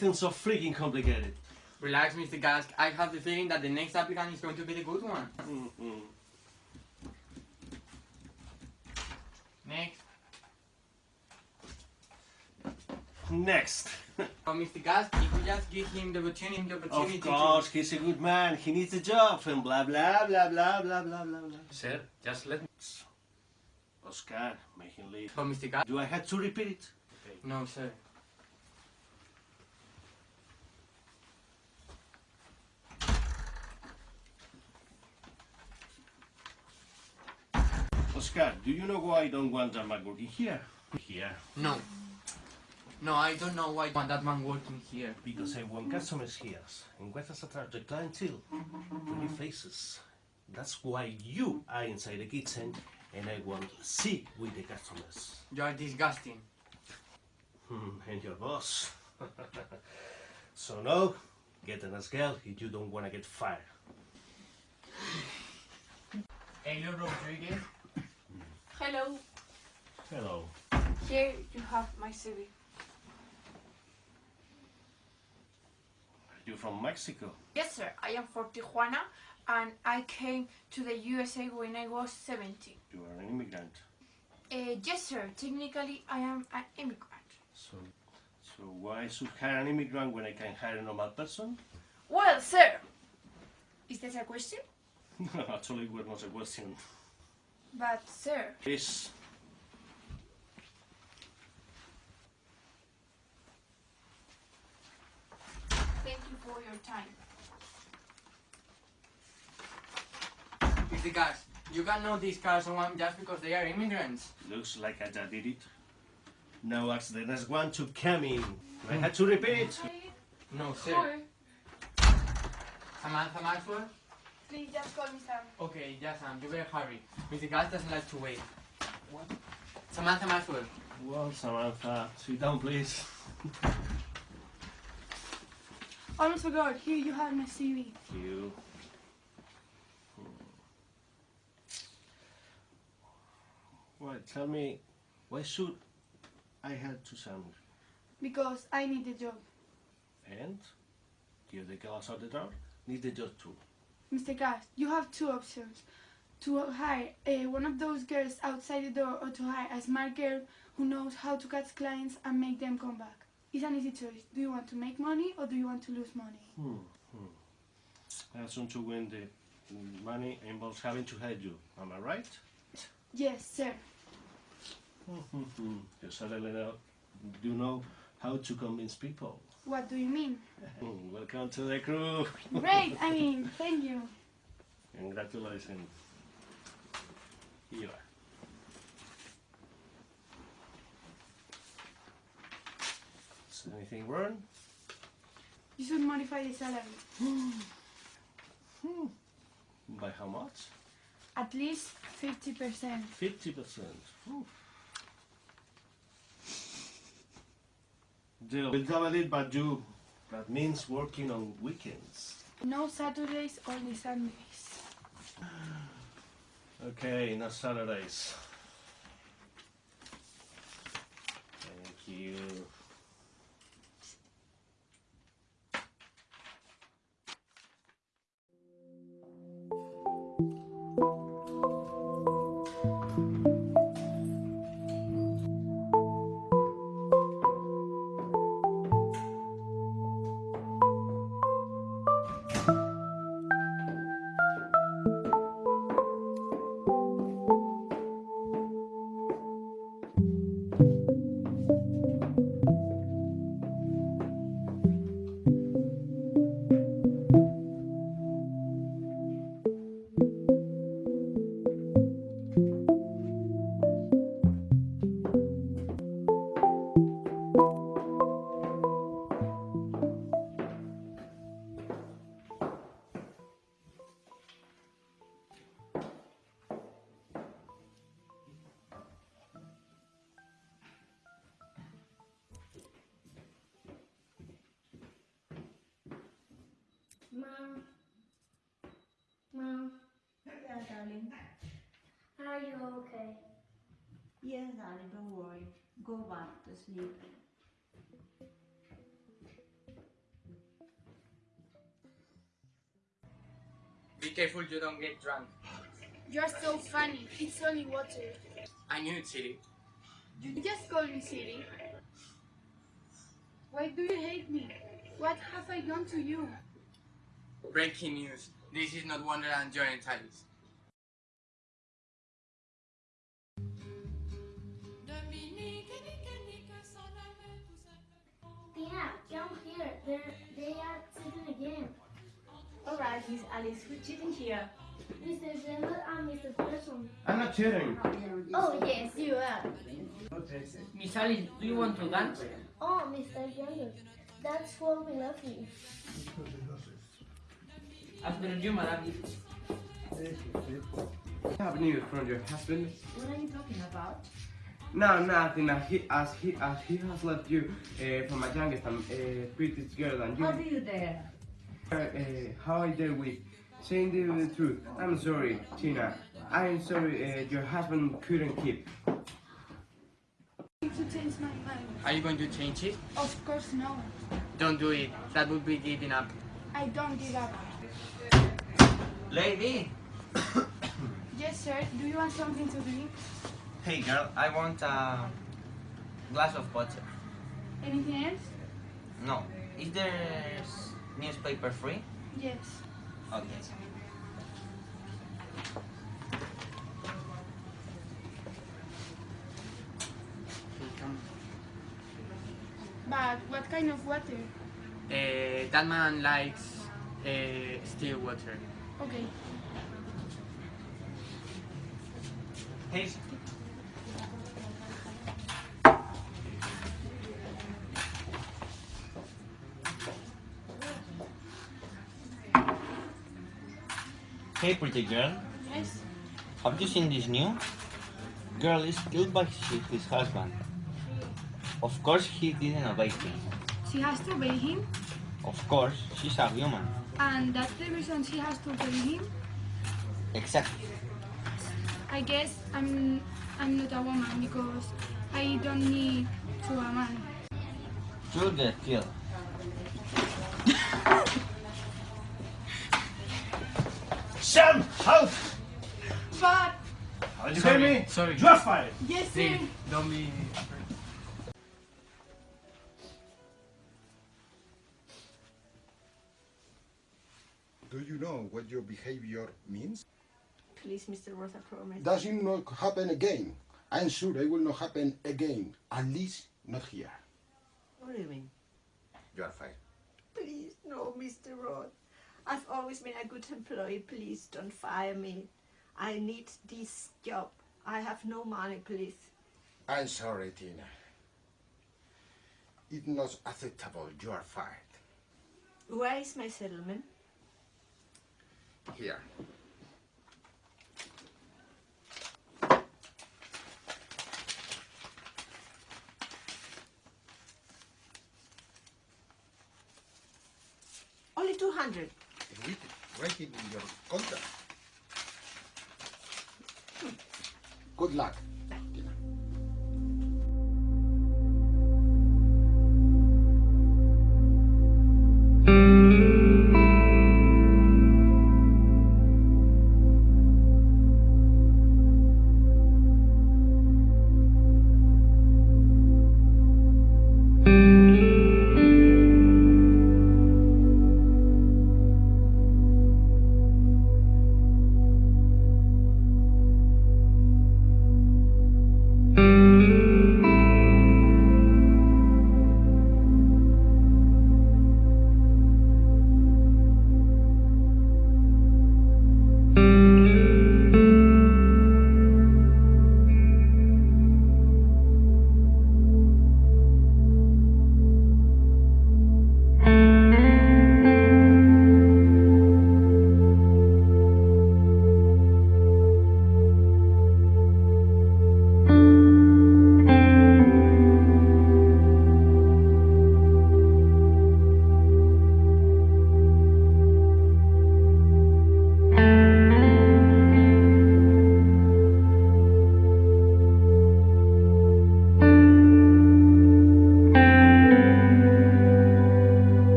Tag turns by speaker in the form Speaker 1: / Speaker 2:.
Speaker 1: so freaking complicated.
Speaker 2: Relax, Mr. Gask. I have the feeling that the next applicant is going to be the good one.
Speaker 1: Mm
Speaker 2: -hmm.
Speaker 1: Next.
Speaker 2: Next. Mr. Gask, if we just give him the opportunity, the opportunity
Speaker 1: Of course, to... he's a good man. He needs a job and blah, blah, blah, blah, blah, blah, blah, blah.
Speaker 3: Sir, just let me...
Speaker 1: Oscar, make him leave.
Speaker 2: Mr. Gask...
Speaker 1: Do I have to repeat it? Okay.
Speaker 2: No, sir.
Speaker 1: Oscar, do you know why I don't want that man working here? Here.
Speaker 2: No. No, I don't know why I want that man working here.
Speaker 1: Because I want customers here. And what has attracted the clientele? Pretty faces. That's why you are inside the kitchen and I want to see with the customers.
Speaker 2: You are disgusting.
Speaker 1: Hmm, and your boss. so no, get a nice girl if you don't want to get fired.
Speaker 2: Hello, Rodriguez.
Speaker 4: Hello,
Speaker 1: Hello.
Speaker 4: here you have my CV.
Speaker 1: Are you from Mexico?
Speaker 4: Yes, sir, I am from Tijuana and I came to the USA when I was 17.
Speaker 1: You are an immigrant.
Speaker 4: Uh, yes, sir, technically I am an immigrant.
Speaker 1: So, so why should hire an immigrant when I can hire a normal person?
Speaker 4: Well, sir, is that a question?
Speaker 1: no, Actually, it was not a question.
Speaker 4: But, sir,
Speaker 1: Yes.
Speaker 4: thank you for your time.
Speaker 2: Mr. Gask, you cannot discard someone just because they are immigrants.
Speaker 1: Looks like I just did it. Now ask the next one to come in. I had to repeat.
Speaker 2: No, sir.
Speaker 4: Sure.
Speaker 2: Samantha Maxwell?
Speaker 4: Please just call me Sam.
Speaker 2: Okay, yes, Sam, you better hurry. Mr. Gask doesn't like to wait. What? Samantha Maxwell.
Speaker 1: Well, Samantha, sit down, please.
Speaker 4: I almost forgot, here you have my CV.
Speaker 1: You. Well, tell me, why should I have to Sam?
Speaker 4: Because I need a job.
Speaker 1: And Do the other girls out the door need the job too.
Speaker 4: Mr. Gask, you have two options. To hire uh, one of those girls outside the door or to hire a smart girl who knows how to catch clients and make them come back. It's an easy choice. Do you want to make money or do you want to lose money?
Speaker 1: Hmm. hmm. I assume to win the money involves having to hire you. Am I right?
Speaker 4: Yes, sir.
Speaker 1: you certainly know, do you know how to convince people.
Speaker 4: What do you mean?
Speaker 1: Welcome to the crew.
Speaker 4: Great, I mean, thank you.
Speaker 1: Congratulations. Here you are. Is anything wrong?
Speaker 4: You should modify the salary. Hmm.
Speaker 1: By how much?
Speaker 4: At least 50%.
Speaker 1: 50%. Deal. We'll double it, but you. That means working on weekends.
Speaker 4: No Saturdays, only Sundays.
Speaker 1: Okay, no Saturdays. Thank you.
Speaker 5: darling.
Speaker 6: Are you okay?
Speaker 5: Yes, darling, don't worry. Go back to sleep.
Speaker 2: Be careful you don't get drunk.
Speaker 4: You're so funny. It's only water.
Speaker 2: I knew it, Siri.
Speaker 4: You just called me Siri. Why do you hate me? What have I done to you?
Speaker 2: Breaking news. This is not Wonderland
Speaker 6: Giant
Speaker 3: Alice. Miss Alice, who's cheating here?
Speaker 6: Mr. General and Mr. Person.
Speaker 1: I'm not cheating.
Speaker 6: Oh, yes, you are.
Speaker 3: Miss Alice, do you want to dance?
Speaker 6: Oh, Mr. General. That's what we love you.
Speaker 3: After you, madam.
Speaker 5: I have news from your husband.
Speaker 3: What are you talking about?
Speaker 5: No, nothing. As he, as he, as he has left you uh, from a youngest and uh, prettiest girl than you.
Speaker 3: How do you dare?
Speaker 5: Uh, uh, how I deal with saying the, the truth. I'm sorry, Tina. I'm sorry. Uh, your husband couldn't keep.
Speaker 4: To change my mind.
Speaker 2: Are you going to change it?
Speaker 4: Of course no.
Speaker 2: Don't do it. That would be giving up.
Speaker 4: I don't give up.
Speaker 7: Lady!
Speaker 4: Yes, sir. Do you want something to drink?
Speaker 7: Hey girl, I want a glass of water.
Speaker 4: Anything else?
Speaker 7: No. Is there s- newspaper free?
Speaker 4: Yes.
Speaker 7: Okay.
Speaker 2: Come.
Speaker 4: But what kind of water?
Speaker 2: Uh, that man likes uh, still water.
Speaker 4: Okay.
Speaker 7: Hey, hey pretty girl,
Speaker 4: Yes.
Speaker 7: have you seen this new? Girl is killed by his, husband. Of course he didn't obey him.
Speaker 4: She has to obey him,
Speaker 7: Of course, she's a human.
Speaker 4: and that's the reason she has to obey him.
Speaker 7: Exactly.
Speaker 4: I guess I'm I'm not a woman because I don't need to a man.
Speaker 7: You'll get killed.
Speaker 1: Sam, out!
Speaker 4: But
Speaker 1: Did you
Speaker 2: Sorry,
Speaker 1: hear me?
Speaker 2: sorry.
Speaker 1: You are fired.
Speaker 4: yes, sir.
Speaker 2: Please, don't be afraid.
Speaker 8: Do you know what your behavior means?
Speaker 3: Please, Mr. Rosa, promise.
Speaker 8: Does it not happen again? I'm sure it will not happen again. At least not here.
Speaker 3: What do you mean?
Speaker 8: You are fired.
Speaker 9: Please, no, Mr. Roth. I've always been a good employee. Please don't fire me. I need this job. I have no money, please.
Speaker 8: I'm sorry, Tina. It's not acceptable. You are fired.
Speaker 9: Where is my settlement?
Speaker 8: Here.